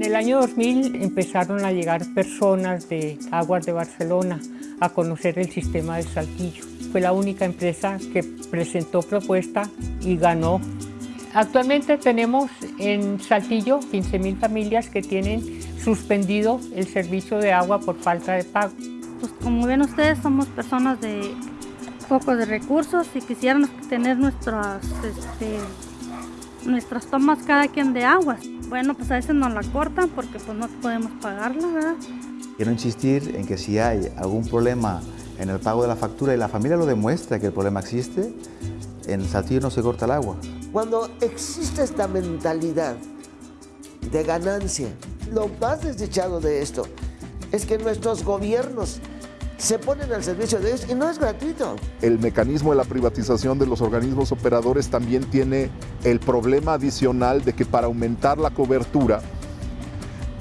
En el año 2000 empezaron a llegar personas de Aguas de Barcelona a conocer el sistema de Saltillo. Fue la única empresa que presentó propuesta y ganó. Actualmente tenemos en Saltillo 15.000 familias que tienen suspendido el servicio de agua por falta de pago. Pues como ven ustedes, somos personas de pocos recursos y quisiéramos tener nuestras, este, nuestras tomas cada quien de agua. Bueno, pues a veces nos la cortan porque pues no podemos pagarla, ¿verdad? Quiero insistir en que si hay algún problema en el pago de la factura y la familia lo demuestra que el problema existe, en Saltillo no se corta el agua. Cuando existe esta mentalidad de ganancia, lo más desdichado de esto es que nuestros gobiernos se ponen al servicio de ellos y no es gratuito. El mecanismo de la privatización de los organismos operadores también tiene el problema adicional de que para aumentar la cobertura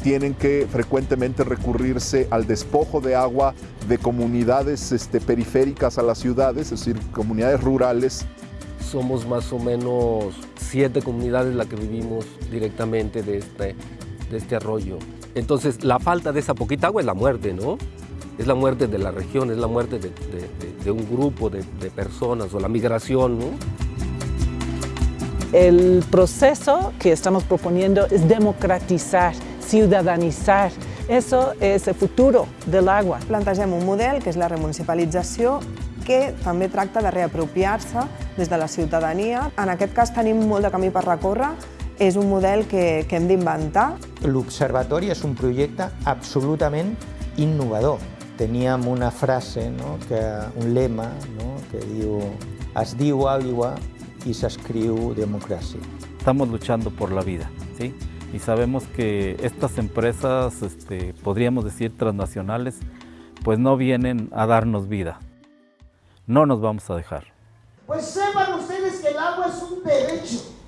tienen que frecuentemente recurrirse al despojo de agua de comunidades este, periféricas a las ciudades, es decir, comunidades rurales. Somos más o menos siete comunidades las que vivimos directamente de este, de este arroyo. Entonces, la falta de esa poquita agua es la muerte, ¿no? Es la muerte de la región, es la muerte de, de, de un grupo de, personas o la migración, ¿no? El proceso que estamos proponiendo es democratizar, ciudadanizar. Eso és el futuro de l'aigua. Plantegem un model, que és la remunicipalització, que també tracta de reapropiar-se des de la ciutadania. En aquest cas tenim molt de camí per recórrer, és un model que, que hem d'inventar. L'Observatori és un projecte absolutament innovador. Teníem una frase, no, que, un lema, no, que diu es diu aigua y se escribe democracia. Estamos luchando por la vida, ¿sí? Y sabemos que estas empresas, este, podríamos decir transnacionales, pues no vienen a darnos vida. No nos vamos a dejar. Pues sepan ustedes que el agua es un derecho